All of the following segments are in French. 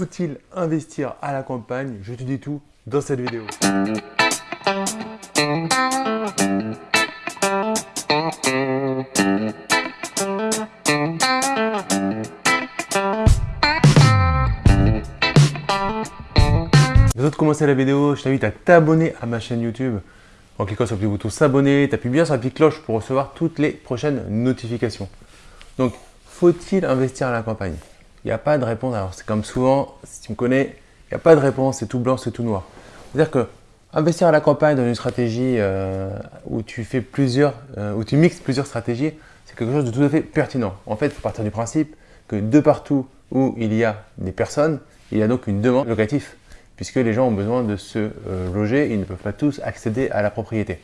faut-il investir à la campagne? Je te dis tout dans cette vidéo. Avant de commencer la vidéo, je t'invite à t'abonner à ma chaîne YouTube en cliquant sur le petit bouton s'abonner, t'appuies bien sur la petite cloche pour recevoir toutes les prochaines notifications. Donc, faut-il investir à la campagne? Il n'y a pas de réponse. Alors, c'est comme souvent, si tu me connais, il n'y a pas de réponse, c'est tout blanc, c'est tout noir. C'est-à-dire que investir à la campagne dans une stratégie euh, où tu fais plusieurs, euh, où tu mixes plusieurs stratégies, c'est quelque chose de tout à fait pertinent. En fait, il faut partir du principe que de partout où il y a des personnes, il y a donc une demande locative puisque les gens ont besoin de se euh, loger, ils ne peuvent pas tous accéder à la propriété.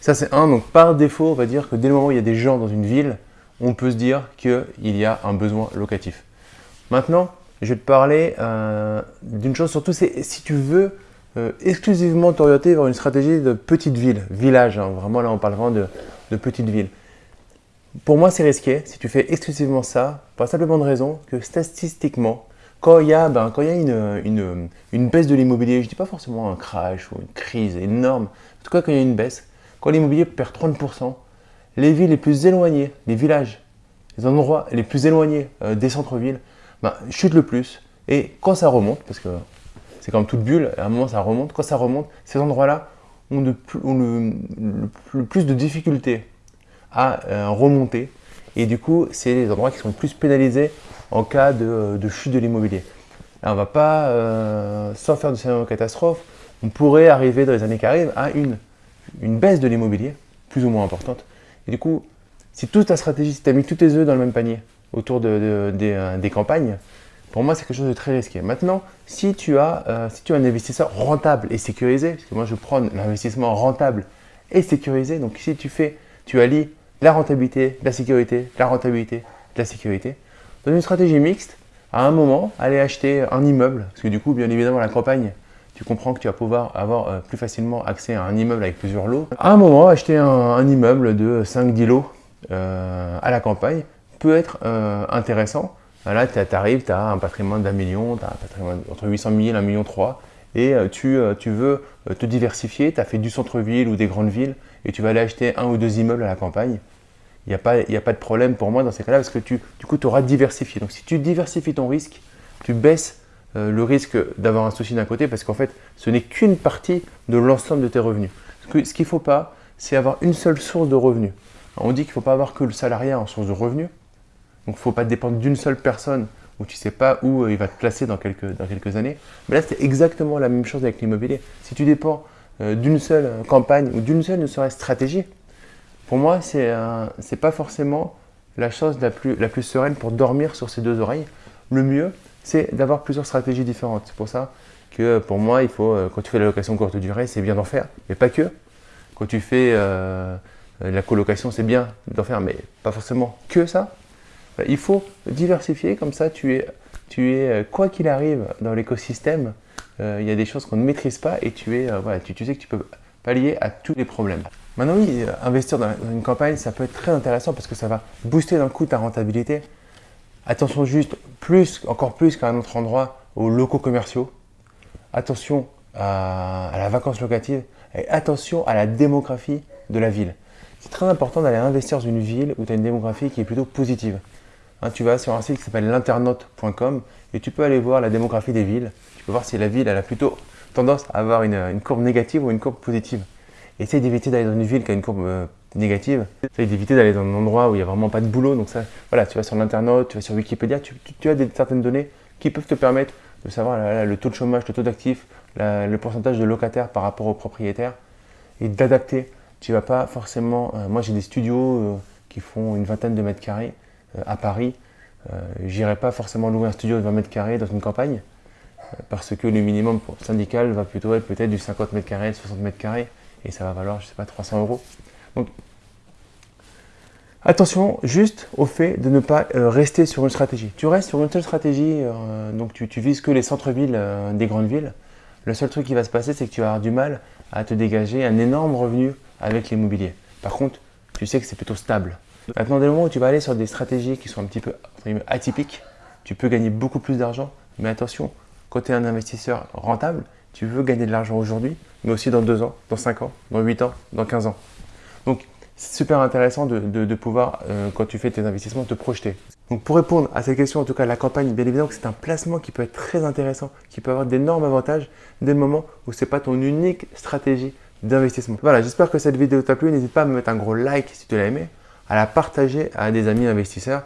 Ça c'est un, donc par défaut, on va dire que dès le moment où il y a des gens dans une ville, on peut se dire qu'il y a un besoin locatif. Maintenant, je vais te parler euh, d'une chose, surtout c'est si tu veux euh, exclusivement t'orienter vers une stratégie de petite ville, village, hein. vraiment là on parle vraiment de, de petite ville. Pour moi c'est risqué si tu fais exclusivement ça, pour la simple bonne raison que statistiquement, quand il y a, ben, quand il y a une, une, baisse de l'immobilier, je ne dis pas forcément un crash ou une crise énorme, en tout cas quand il y a une baisse, quand l'immobilier perd 30%, les villes les plus éloignées, les villages, les endroits les plus éloignés euh, des centres-villes, ben, chutent le plus. Et quand ça remonte, parce que c'est comme toute bulle, à un moment ça remonte, quand ça remonte, ces endroits-là ont, le, plus de difficultés à euh, remonter. Et du coup, c'est les endroits qui sont le plus pénalisés en cas de, chute de l'immobilier. On ne va pas, euh, sans faire de scénario catastrophe, on pourrait arriver dans les années qui arrivent à une, une baisse de l'immobilier, plus ou moins importante. Et du coup, si toute ta stratégie, si tu as mis tous tes œufs dans le même panier autour de, euh, des, campagnes, pour moi, c'est quelque chose de très risqué. Maintenant, si tu, as, euh, si tu un investisseur rentable et sécurisé, parce que moi, je prends l'investissement rentable et sécurisé, donc si tu fais, tu allies la rentabilité, la sécurité, la rentabilité, la sécurité, dans une stratégie mixte, à un moment, aller acheter un immeuble, parce que du coup, bien évidemment, la campagne, tu comprends que tu vas pouvoir avoir euh, plus facilement accès à un immeuble avec plusieurs lots. À un moment, acheter un, immeuble de 5-10 lots à la campagne peut être euh, intéressant. Là, tu arrives, tu as un patrimoine d'un million, tu as un patrimoine entre 800 000 et 1 million 3 et tu, tu veux te diversifier, tu as fait du centre-ville ou des grandes villes et tu vas aller acheter un ou deux immeubles à la campagne il n'y a, pas, a pas de problème pour moi dans ces cas-là parce que tu, du coup, tu auras diversifié. Donc, si tu diversifies ton risque, tu baisses euh, le risque d'avoir un souci d'un côté parce qu'en fait, ce n'est qu'une partie de l'ensemble de tes revenus. Ce qu'il ne faut pas, c'est avoir une seule source de revenus. on dit qu'il ne faut pas avoir que le salariat en source de revenus. Donc, faut pas dépendre d'une seule personne où tu sais pas où euh, il va te placer dans quelques, dans quelques années. Mais là, c'est exactement la même chose avec l'immobilier. Si tu dépends euh, d'une seule campagne ou d'une seule ne serait stratégie, pour moi, ce n'est pas forcément la chose la plus, la plus sereine pour dormir sur ses deux oreilles. Le mieux, c'est d'avoir plusieurs stratégies différentes. C'est pour ça que pour moi, il faut, euh, quand tu fais la location courte durée, c'est bien d'en faire, mais pas que. Quand tu fais euh, la colocation, c'est bien d'en faire, mais pas forcément que ça. Il faut diversifier, comme ça, tu es, tu es euh, quoi qu'il arrive dans l'écosystème, il y a des choses qu'on ne maîtrise pas et tu, es, voilà, tu, sais que tu peux pallier à tous les problèmes. Maintenant, oui, euh, investir dans une campagne, ça peut être très intéressant parce que ça va booster d'un coup ta rentabilité. Attention juste, plus, encore plus qu'à un autre endroit, aux locaux commerciaux. Attention à, la vacance locative et attention à la démographie de la ville. C'est très important d'aller investir dans une ville où tu as une démographie qui est plutôt positive. Hein, tu vas sur un site qui s'appelle l'internaute.com et tu peux aller voir la démographie des villes. Tu peux voir si la ville a plutôt tendance à avoir une courbe négative ou une courbe positive. Essaye d'éviter d'aller dans une ville qui a une courbe euh, négative. Essaye d'éviter d'aller dans un endroit où il n'y a vraiment pas de boulot. Donc voilà, tu vas sur l'internet, tu vas sur Wikipédia, tu, as certaines données qui peuvent te permettre de savoir le taux de chômage, le taux d'actifs, le pourcentage de locataires par rapport aux propriétaires et d'adapter. Tu vas pas forcément. Euh, moi, j'ai des studios euh, qui font une vingtaine de mètres carrés à Paris. J'irai pas forcément louer un studio de 20 mètres carrés dans une campagne parce que le minimum syndical va plutôt être peut-être du 50 mètres carrés, 60 mètres carrés et ça va valoir, je sais pas, 300 euros. Donc, attention juste au fait de ne pas euh, rester sur une stratégie. Tu restes sur une seule stratégie, euh, donc tu, vises que les centres-villes euh, des grandes villes. Le seul truc qui va se passer, c'est que tu vas avoir du mal à te dégager un énorme revenu avec l'immobilier. Par contre, tu sais que c'est plutôt stable. Maintenant, dès le moment où tu vas aller sur des stratégies qui sont un petit peu atypiques, tu peux gagner beaucoup plus d'argent Mais attention, quand tu es un investisseur rentable, tu veux gagner de l'argent aujourd'hui, mais aussi dans 2 ans, dans 5 ans, dans 8 ans, dans 15 ans. Donc, c'est super intéressant de, pouvoir, euh, quand tu fais tes investissements, te projeter. Donc pour répondre à cette question, en tout cas la campagne, bien évidemment que c'est un placement qui peut être très intéressant, qui peut avoir d'énormes avantages dès le moment où ce n'est pas ton unique stratégie d'investissement. Voilà, j'espère que cette vidéo t'a plu. N'hésite pas à me mettre un gros like si tu l'as aimé, à la partager à des amis investisseurs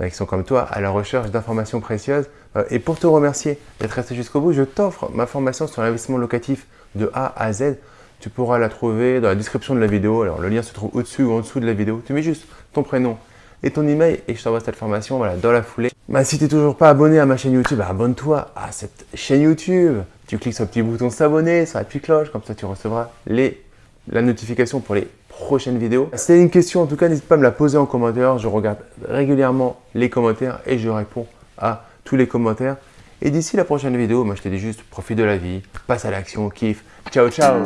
euh, qui sont comme toi à la recherche d'informations précieuses. Euh, et pour te remercier d'être resté jusqu'au bout, je t'offre ma formation sur l'investissement locatif de A à Z. Tu pourras la trouver dans la description de la vidéo. Alors le lien se trouve au-dessus ou en dessous de la vidéo. Tu mets juste ton prénom et ton email et je t'envoie cette formation voilà, dans la foulée. Bah, si tu n'es toujours pas abonné à ma chaîne YouTube, bah, abonne-toi à cette chaîne YouTube. Tu cliques sur le petit bouton s'abonner, sur la petite cloche, comme ça tu recevras les, la notification pour les prochaines vidéos. Si tu une question, en tout cas, n'hésite pas à me la poser en commentaire. Je regarde régulièrement les commentaires et je réponds à tous les commentaires. Et d'ici la prochaine vidéo, moi je te dis juste profite de la vie, passe à l'action, kiffe. Ciao, ciao